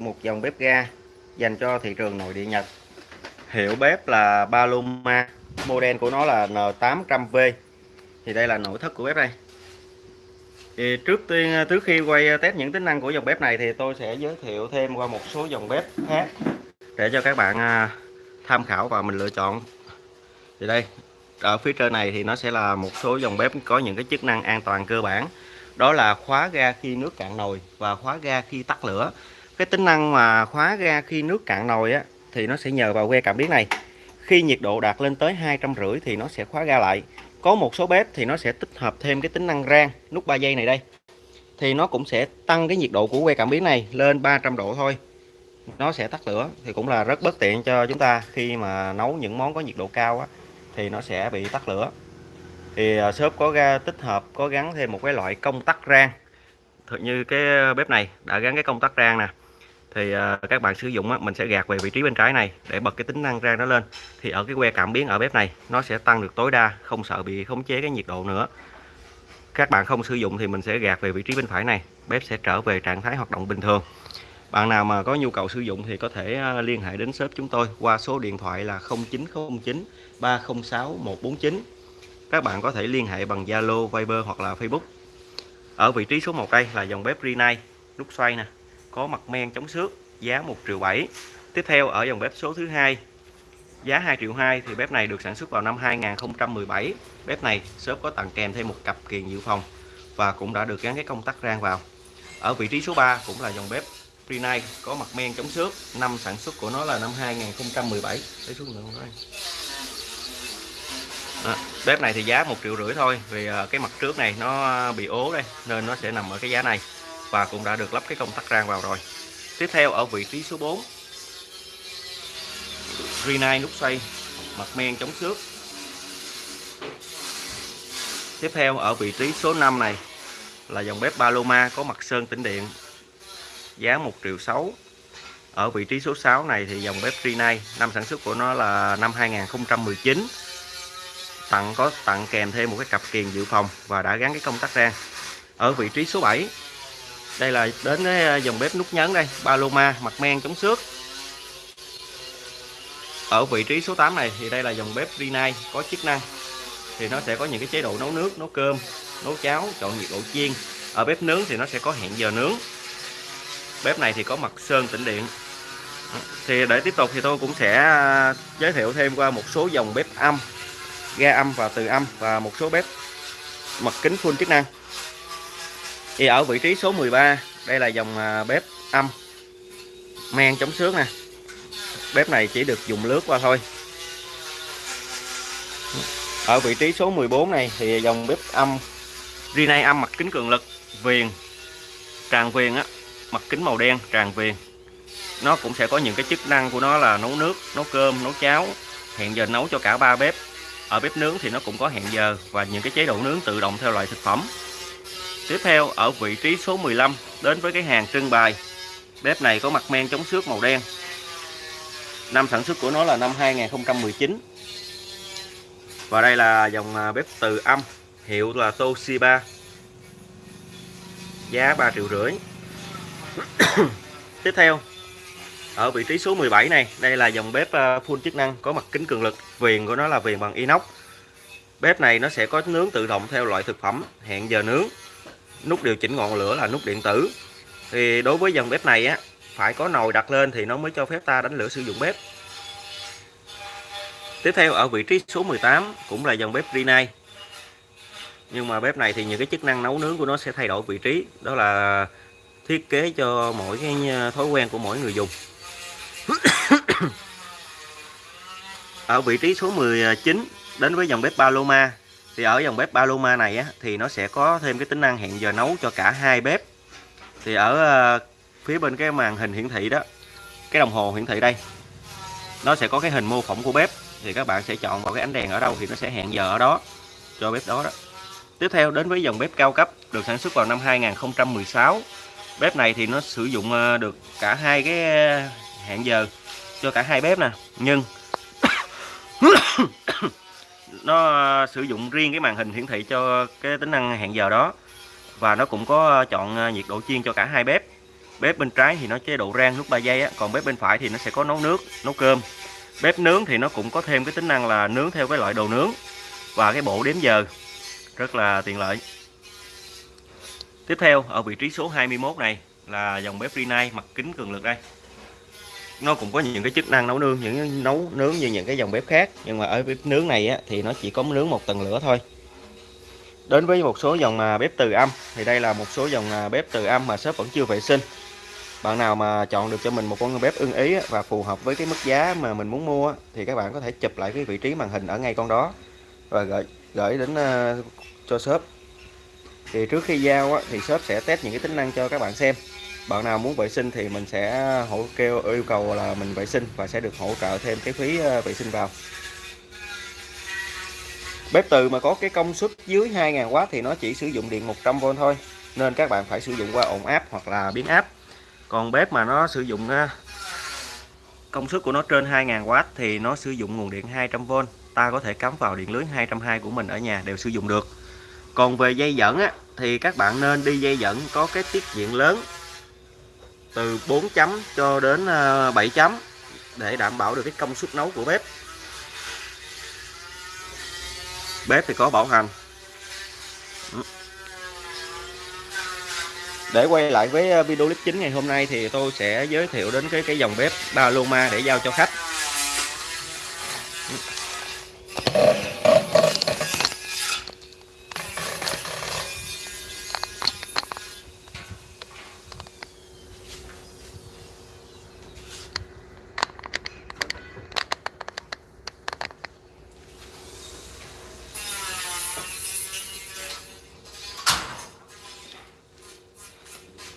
một dòng bếp ga dành cho thị trường nội địa Nhật. Hiệu bếp là Paloma, model của nó là N800V thì đây là nội thất của bếp đây. Thì trước tiên, trước khi quay test những tính năng của dòng bếp này thì tôi sẽ giới thiệu thêm qua một số dòng bếp khác để cho các bạn à, tham khảo và mình lựa chọn. Thì đây, ở phía trên này thì nó sẽ là một số dòng bếp có những cái chức năng an toàn cơ bản. Đó là khóa ga khi nước cạn nồi và khóa ga khi tắt lửa cái tính năng mà khóa ga khi nước cạn nồi á thì nó sẽ nhờ vào que cảm biến này. Khi nhiệt độ đạt lên tới hai trăm rưỡi thì nó sẽ khóa ga lại. Có một số bếp thì nó sẽ tích hợp thêm cái tính năng rang nút 3 giây này đây. Thì nó cũng sẽ tăng cái nhiệt độ của que cảm biến này lên 300 độ thôi. Nó sẽ tắt lửa thì cũng là rất bất tiện cho chúng ta khi mà nấu những món có nhiệt độ cao á, thì nó sẽ bị tắt lửa. Thì à, shop có ga tích hợp có gắn thêm một cái loại công tắc rang. Như cái bếp này đã gắn cái công tắc rang nè thì à, các bạn sử dụng á, mình sẽ gạt về vị trí bên trái này để bật cái tính năng rang nó lên. Thì ở cái que cảm biến ở bếp này nó sẽ tăng được tối đa không sợ bị khống chế cái nhiệt độ nữa. Các bạn không sử dụng thì mình sẽ gạt về vị trí bên phải này bếp sẽ trở về trạng thái hoạt động bình thường. Bạn nào mà có nhu cầu sử dụng thì có thể à, liên hệ đến shop chúng tôi qua số điện thoại là 0909 306 149 các bạn có thể liên hệ bằng Zalo, Viber hoặc là Facebook. Ở vị trí số 1 đây là dòng bếp Rinnai nút xoay nè có mặt men chống xước giá 1 triệu 7 tiếp theo ở dòng bếp số thứ hai giá 2 triệu 2 thì bếp này được sản xuất vào năm 2017 bếp này shop có tặng kèm thêm một cặp kiềng dự phòng và cũng đã được gắn cái công tắc rang vào. Ở vị trí số 3 cũng là dòng bếp Rinnai có mặt men chống xước. Năm sản xuất của nó là năm 2017 lấy xuống nữa không đó, à, bếp này thì giá một triệu rưỡi thôi vì à, cái mặt trước này nó bị ố đây nên nó sẽ nằm ở cái giá này và cũng đã được lắp cái công tắc rang vào rồi. Tiếp theo ở vị trí số 4 Rinnai nút xoay, mặt men chống xước. Tiếp theo ở vị trí số 5 này là dòng bếp Paloma có mặt sơn tĩnh điện, giá 1 triệu 6 ở vị trí số 6 này thì dòng bếp Rinnai năm sản xuất của nó là năm 2019 tặng có, tặng kèm thêm một cái cặp kiềng dự phòng và đã gắn cái công tắc rang. Ở vị trí số 7 đây là đến cái ờ, dòng bếp nút nhấn đây Paloma mặt men chống xước. Ở vị trí số 8 này thì đây là dòng bếp Rinnai có chức năng. Thì nó sẽ có những cái chế độ nấu nước, nấu cơm, nấu cháo, chọn nhiệt độ chiên. Ở bếp nướng thì nó sẽ có hẹn giờ nướng. Bếp này thì có mặt sơn tĩnh điện. Thì để tiếp tục thì tôi cũng sẽ ờ, giới thiệu thêm qua một số dòng bếp âm, ga âm và từ âm và một số bếp mặt kính full chức năng thì ở vị trí số 13 đây là dòng à, bếp âm. Men chống xước nè. Bếp này chỉ được dùng lướt qua thôi. Ở vị trí số 14 này thì dòng bếp âm. Rinnai âm mặt kính cường lực, viền, tràn viền á, mặt kính màu đen, tràn viền. Nó cũng sẽ có những cái chức năng của nó là nấu nước, nấu cơm, nấu cháo, hẹn giờ nấu cho cả ba bếp. Ở bếp nướng thì nó cũng có hẹn giờ và những cái chế độ nướng tự động theo loại thực phẩm tiếp theo, ở vị trí số 15 đến với cái hàng trưng bày. Bếp này có mặt men chống xước màu đen. Năm sản xuất của nó là năm 2019 và đây là dòng à, bếp từ âm, hiệu là Toshiba. Giá 3 triệu rưỡi. Tiếp theo, ở vị trí số 17 này, đây là dòng bếp à, full chức năng, có mặt kính cường lực, viền của nó là viền bằng inox. Bếp này nó sẽ có nướng tự động theo loại thực phẩm, hẹn giờ nướng nút điều chỉnh ngọn lửa là nút điện tử. Thì đối với dòng bếp này á, phải có nồi đặt lên thì nó mới cho phép ta đánh lửa sử dụng bếp. Tiếp theo, ở vị trí số 18 cũng là dòng bếp Rinnai nhưng mà bếp này thì những cái chức năng nấu nướng của nó sẽ thay đổi vị trí. Đó là thiết kế cho mỗi cái ờ, thói quen của mỗi người dùng. Ở vị trí số 19 đến với dòng bếp Paloma thì ở dòng bếp Paloma này á, thì nó sẽ có thêm cái tính năng hẹn giờ nấu cho cả hai bếp. Thì ở ờ, phía bên cái màn hình hiển thị đó cái đồng hồ hiển thị đây nó sẽ có cái hình mô phỏng của bếp. Thì các bạn sẽ chọn vào cái ánh đèn ở đâu thì nó sẽ hẹn giờ ở đó cho bếp đó đó. Tiếp theo đến với dòng bếp cao cấp được sản xuất vào năm 2016 bếp này thì nó sử dụng ờ, được cả hai cái ờ, hẹn giờ cho cả hai bếp nè. Nhưng nó ờ, sử dụng riêng cái màn hình hiển thị cho cái tính năng hẹn giờ đó. Và nó cũng có chọn ờ, nhiệt độ chiên cho cả hai bếp. Bếp bên trái thì nó chế độ rang lúc 3 giây á, còn bếp bên phải thì nó sẽ có nấu nước, nấu cơm. Bếp nướng thì nó cũng có thêm cái tính năng là nướng theo cái loại đồ nướng. Và cái bộ đếm giờ, rất là tiện lợi. Tiếp theo, ở vị trí số 21 này là dòng bếp Rinnai, mặt kính cường lực đây nó cũng có những cái chức năng nấu nướng những nấu nướng như những cái dòng bếp khác. Nhưng mà ở bếp nướng này á, thì nó chỉ có nướng một tầng lửa thôi. Đến với một số dòng mà bếp từ âm thì đây là một số dòng à, bếp từ âm mà shop vẫn chưa vệ sinh. Bạn nào mà chọn được cho mình một con bếp ưng ý và phù hợp với cái mức giá mà mình muốn mua thì các bạn có thể chụp lại cái vị trí màn hình ở ngay con đó. Và gửi gửi đến à, cho shop thì trước khi giao thì shop sẽ test những cái tính năng cho các bạn xem bạn nào muốn vệ sinh thì mình sẽ hỗ kêu yêu cầu là mình vệ sinh và sẽ được hỗ trợ thêm cái phí ờ, vệ sinh vào. Bếp từ mà có cái công suất dưới 2000W thì nó chỉ sử dụng điện 100V thôi nên các bạn phải sử dụng qua ổn áp hoặc là biến áp. Còn bếp mà nó sử dụng ờ, công suất của nó trên 2000W thì nó sử dụng nguồn điện 200V ta có thể cắm vào điện lưới 220 của mình ở nhà đều sử dụng được. Còn về dây dẫn á, thì các bạn nên đi dây dẫn có cái tiết diện lớn từ 4 chấm cho đến ờ, 7 chấm để đảm bảo được cái công suất nấu của bếp. Bếp thì có bảo hành. Ừ. Để quay lại với ờ, video clip chính ngày hôm nay thì tôi sẽ giới thiệu đến cái cái dòng bếp Paloma để giao cho khách.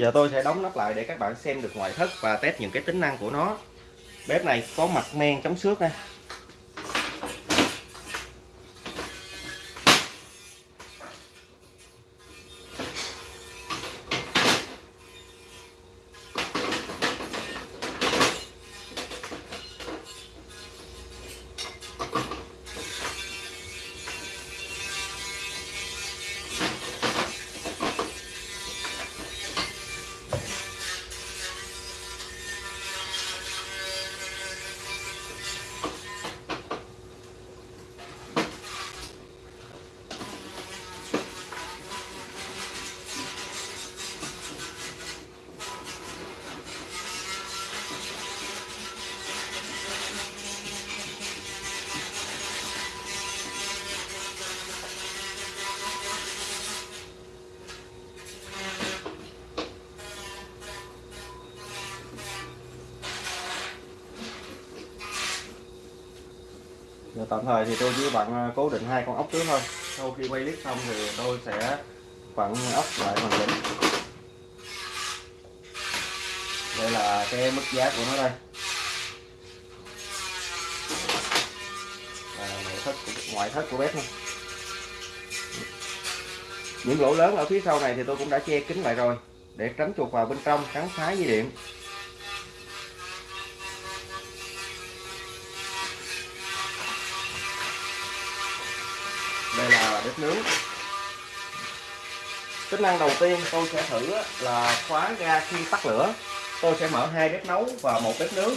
Giờ tôi sẽ đóng nắp lại để các bạn xem được ngoại thất và test những cái tính năng của nó. Bếp này có mặt men chống xước đây. Tạm thời thì tôi chỉ vặn à, cố định hai con ốc trước thôi. Sau khi quay clip xong thì tôi sẽ vặn ốc lại hoàn chỉnh. Đây là cái mức giá của nó đây. À, nội thất ngoại thất của bếp này. những lỗ lớn ở phía sau này thì tôi cũng đã che kín lại rồi để tránh chuột vào bên trong cắn phá dây điện đây là bếp nướng. Tính năng đầu tiên tôi sẽ thử là khóa ga khi tắt lửa. Tôi sẽ mở hai bếp nấu và một bếp nướng.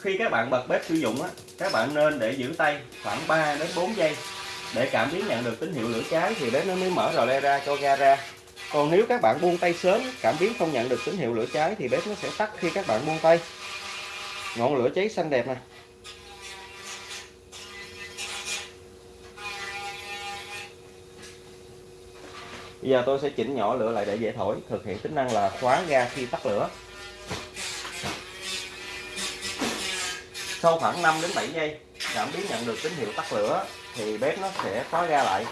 Khi các bạn bật bếp sử dụng các bạn nên để giữ tay khoảng 3 đến 4 giây. Để cảm biến nhận được tín hiệu lửa cháy thì bếp nó mới mở rò le ra cho ga ra. Còn nếu các bạn buông tay sớm, cảm biến không nhận được tín hiệu lửa cháy thì bếp nó sẽ tắt khi các bạn buông tay. Ngọn lửa cháy xanh đẹp này Bây giờ tôi sẽ chỉnh nhỏ lửa lại để dễ thổi, thực hiện tính năng là khóa ga khi tắt lửa. Sau khoảng 5 đến 7 giây, cảm biến nhận được tín hiệu tắt lửa thì bếp nó sẽ khóa ga lại.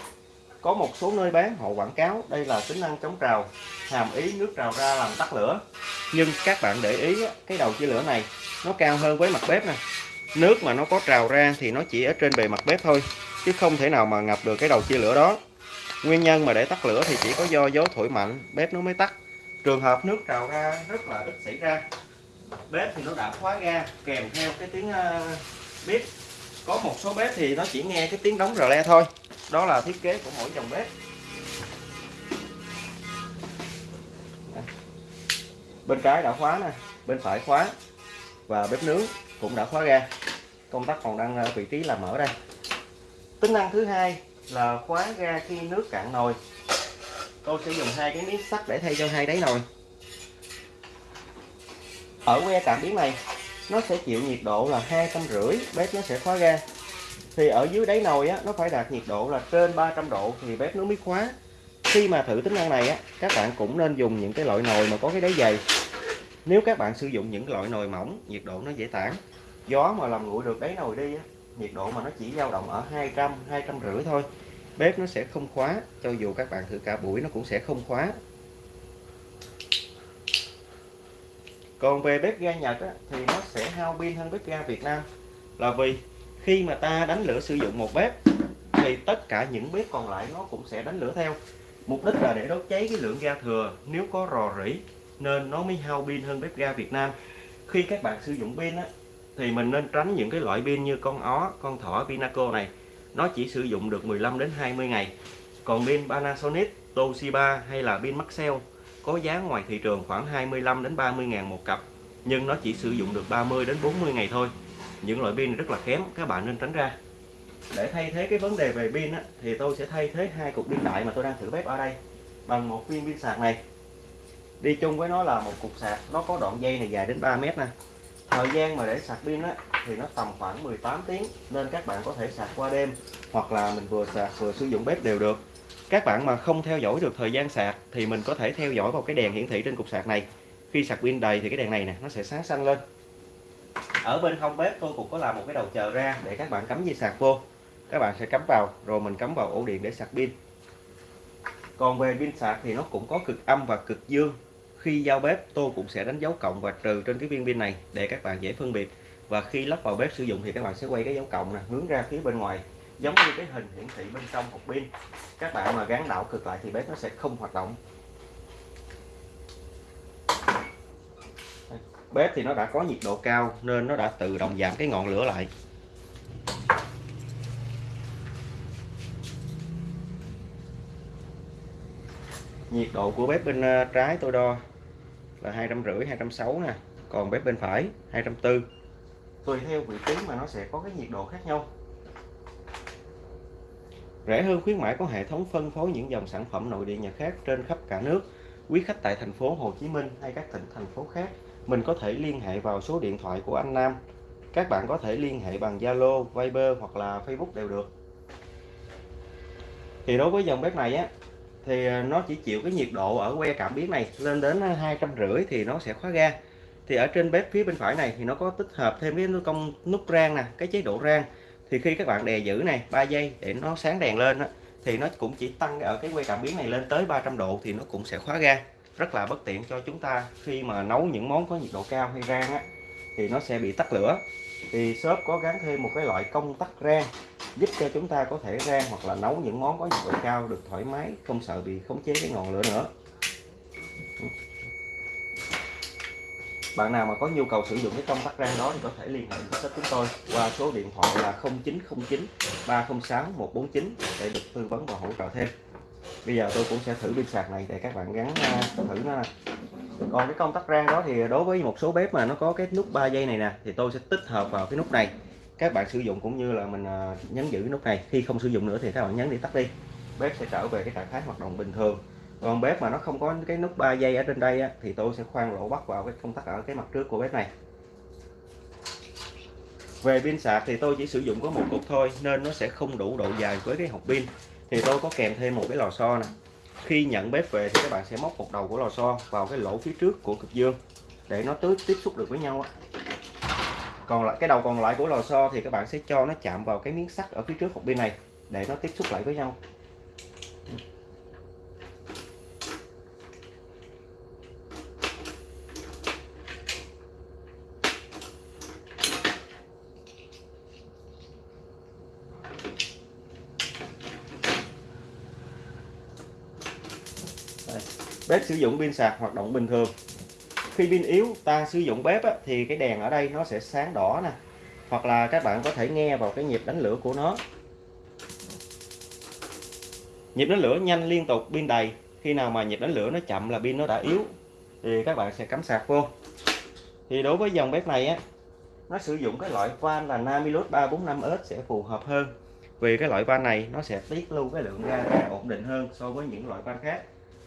Có một số nơi bán họ quảng cáo đây là tính năng chống trào, hàm ý nước trào ra làm tắt lửa. Nhưng các bạn để ý cái đầu chia lửa này nó cao hơn với mặt bếp nè. Nước mà nó có trào ra thì nó chỉ ở trên bề mặt bếp thôi, chứ không thể nào mà ngập được cái đầu chia lửa đó. Nguyên nhân mà để tắt lửa thì chỉ có do gió thổi mạnh bếp nó mới tắt. Trường hợp nước trào ra rất là ít xảy ra. Bếp thì nó đã khóa ga kèm theo cái tiếng uh, bếp. Có một số bếp thì nó chỉ nghe cái tiếng đóng rờ le thôi. Đó là thiết kế của mỗi dòng bếp. bên trái đã khóa nè bên phải khóa và bếp nướng cũng đã khóa ra công tắc còn đang ở vị trí là mở đây tính năng thứ hai là khóa ra khi nước cạn nồi. Tôi sẽ dùng hai cái miếng sắt để thay cho hai đáy nồi. Ở que cảm biến này, nó sẽ chịu nhiệt độ là hai trăm rưỡi, bếp nó sẽ khóa ra. Thì ở dưới đáy nồi á, nó phải đạt nhiệt độ là trên 300 độ thì bếp nó mới khóa khi mà thử tính năng này á, các bạn cũng nên dùng những cái loại nồi mà có cái đáy dày. Nếu các bạn sử dụng những loại nồi mỏng, nhiệt độ nó dễ tản. Gió mà làm nguội được đáy nồi đi á nhiệt độ mà nó chỉ dao động ở 200 200 rưỡi thôi. Bếp nó sẽ không khóa cho dù các bạn thử cả buổi nó cũng sẽ không khóa. Còn về bếp ga Nhật á, thì nó sẽ hao pin hơn bếp ga Việt Nam. Là vì khi mà ta đánh lửa sử dụng một bếp thì tất cả những bếp còn lại nó cũng sẽ đánh lửa theo. Mục đích là để đốt cháy cái lượng ga thừa nếu có rò rỉ nên nó mới hao pin hơn bếp ga Việt Nam. Khi các bạn sử dụng pin á, thì mình nên tránh những cái loại pin như con ó con thỏ Pinaco này. Nó chỉ sử dụng được 15 đến 20 ngày. Còn pin Panasonic Toshiba hay là pin Maxell có giá ngoài thị trường khoảng 25 đến 30 ngàn một cặp nhưng nó chỉ sử dụng được 30 đến 40 ngày thôi. Những loại pin rất là kém các bạn nên tránh ra. Để thay thế cái vấn đề về pin á, thì tôi sẽ thay thế hai cục pin đại mà tôi đang thử bếp ở đây bằng một viên pin sạc này. Đi chung với nó là một cục sạc nó có đoạn dây này dài đến 3 mét nè thời gian mà để sạc pin á, thì nó tầm khoảng 18 tiếng nên các bạn có thể sạc qua đêm hoặc là mình vừa sạc vừa sử dụng bếp đều được. Các bạn mà không theo dõi được thời gian sạc thì mình có thể theo dõi vào cái đèn hiển thị trên cục sạc này. Khi sạc pin đầy thì cái đèn này nè nó sẽ sáng xanh lên. Ở bên hông bếp tôi cũng có làm một cái đầu chờ ra để các bạn cắm dây sạc vô. Các bạn sẽ cắm vào rồi mình cắm vào ổ điện để sạc pin. Còn về pin sạc thì nó cũng có cực âm và cực dương khi giao bếp, tôi cũng sẽ đánh dấu cộng và trừ trên cái viên pin này để các bạn dễ phân biệt. Và khi lắp vào bếp sử dụng thì các bạn sẽ quay cái dấu cộng này hướng ra phía bên ngoài, giống như cái hình hiển thị bên trong hộp pin. Các bạn mà gắn đảo cực lại thì bếp nó sẽ không hoạt động. Bếp thì nó đã có nhiệt độ cao nên nó đã tự động giảm cái ngọn lửa lại. Nhiệt độ của bếp bên ờ, trái tôi đo là hai trăm rưỡi hai trăm sáu nè còn bếp bên phải hai trăm tư. Tùy theo vị trí mà nó sẽ có cái nhiệt độ khác nhau. Rẻ hơn khuyến mãi có hệ thống phân phối những dòng sản phẩm nội địa nhà khác trên khắp cả nước. Quý khách tại thành phố Hồ Chí Minh hay các tỉnh thành phố khác mình có thể liên hệ vào số điện thoại của anh Nam. Các bạn có thể liên hệ bằng Zalo, Viber hoặc là Facebook đều được. Thì đối với dòng bếp này á thì à, nó chỉ chịu cái nhiệt độ ở que cảm biến này lên đến à, hai trăm rưỡi thì nó sẽ khóa ga. Thì ở trên bếp phía bên phải này thì nó có tích hợp thêm cái công nút rang nè cái chế độ rang. Thì khi các bạn đè giữ này 3 giây để nó sáng đèn lên đó, thì nó cũng chỉ tăng ở cái que cảm biến này lên tới 300 độ thì nó cũng sẽ khóa ga. Rất là bất tiện cho chúng ta khi mà nấu những món có nhiệt độ cao hay rang á, thì nó sẽ bị tắt lửa. Thì shop có gắn thêm một cái loại công tắc rang giúp cho chúng ta có thể rang hoặc là nấu những món có nhiệt độ cao được thoải mái, không sợ bị khống chế cái ngọn lửa nữa. Bạn nào mà có nhu cầu sử dụng cái công tắc rang đó thì có thể liên hệ với shop chúng tôi qua số điện thoại là 0909 306 149 để được tư vấn và hỗ trợ thêm. Bây giờ tôi cũng sẽ thử pin sạc này để các bạn gắn à, thử nó còn cái công tắc rang đó thì đối với một số bếp mà nó có cái nút 3 giây này nè, thì tôi sẽ tích hợp vào cái nút này các bạn sử dụng cũng như là mình à, nhấn giữ cái nút này. Khi không sử dụng nữa thì các bạn nhấn đi tắt đi. Bếp sẽ trở về cái trạng thái hoạt động bình thường. Còn bếp mà nó không có cái nút 3 giây ở trên đây á, thì tôi sẽ khoan lỗ bắt vào cái công tắc ở cái mặt trước của bếp này. Về pin sạc thì tôi chỉ sử dụng có một cục thôi nên nó sẽ không đủ độ dài với cái hộp pin. Thì tôi có kèm thêm một cái lò xo nè. Khi nhận bếp về thì các bạn sẽ móc một đầu của lò xo vào cái lỗ phía trước của cực dương để nó tưới tiếp xúc được với nhau còn lại, cái đầu còn lại của lò xo thì các bạn sẽ cho nó chạm vào cái miếng sắt ở phía trước hộp pin này để nó tiếp xúc lại với nhau. Bếp sử dụng pin sạc hoạt động bình thường khi pin yếu ta sử dụng bếp á, thì cái đèn ở đây nó sẽ sáng đỏ nè. Hoặc là các bạn có thể nghe vào cái nhịp đánh lửa của nó. Nhịp đánh lửa nhanh liên tục pin đầy. Khi nào mà nhịp đánh lửa nó chậm là pin nó đã yếu thì các bạn sẽ cắm sạc vô. Thì đối với dòng bếp này á nó sử dụng cái loại van là Namilus 345S sẽ phù hợp hơn. Vì cái loại van này nó sẽ tiết lưu cái lượng ga ra ổn định hơn so với những loại van khác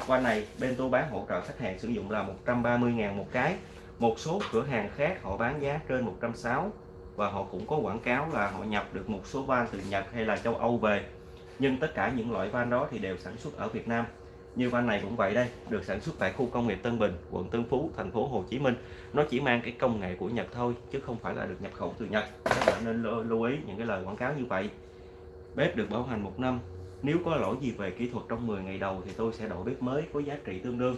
van này, bên tôi bán hỗ trợ khách hàng sử dụng là 130.000 một cái. Một số cửa hàng khác họ bán giá trên 160 và họ cũng có quảng cáo là họ nhập được một số van từ Nhật hay là châu Âu về. Nhưng tất cả những loại van đó thì đều sản xuất ở Việt Nam. Như van này cũng vậy đây, được sản xuất tại khu công nghiệp Tân Bình, quận Tân Phú, thành phố Hồ Chí Minh. Nó chỉ mang cái công nghệ của Nhật thôi, chứ không phải là được nhập khẩu từ Nhật. Các bạn nên lưu ý những cái lời quảng cáo như vậy. Bếp được bảo hành một năm nếu có lỗi gì về kỹ thuật trong 10 ngày đầu thì tôi sẽ đổi bếp mới có giá trị tương đương.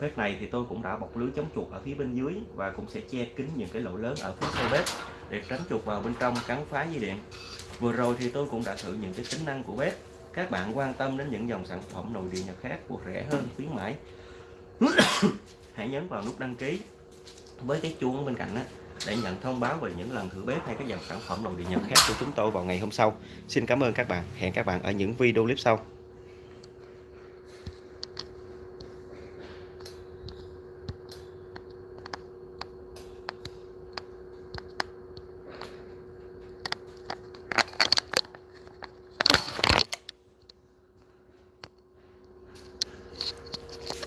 Bếp này thì tôi cũng đã bọc lưới chống chuột ở phía bên dưới và cũng sẽ che kín những cái lỗ lớn ở phía sau bếp để tránh chuột vào bên trong cắn phá dây điện. Vừa rồi thì tôi cũng đã thử những cái tính năng của bếp. Các bạn quan tâm đến những dòng sản phẩm nội địa nhật khác của rẻ hơn, khuyến mãi. Hãy nhấn vào nút đăng ký. Với cái chuông bên cạnh đó để nhận thông báo về những lần thử bếp hay các dòng sản phẩm nội địa nhật khác của chúng tôi vào ngày hôm sau. Xin cảm ơn các bạn. Hẹn các bạn ở những video clip sau.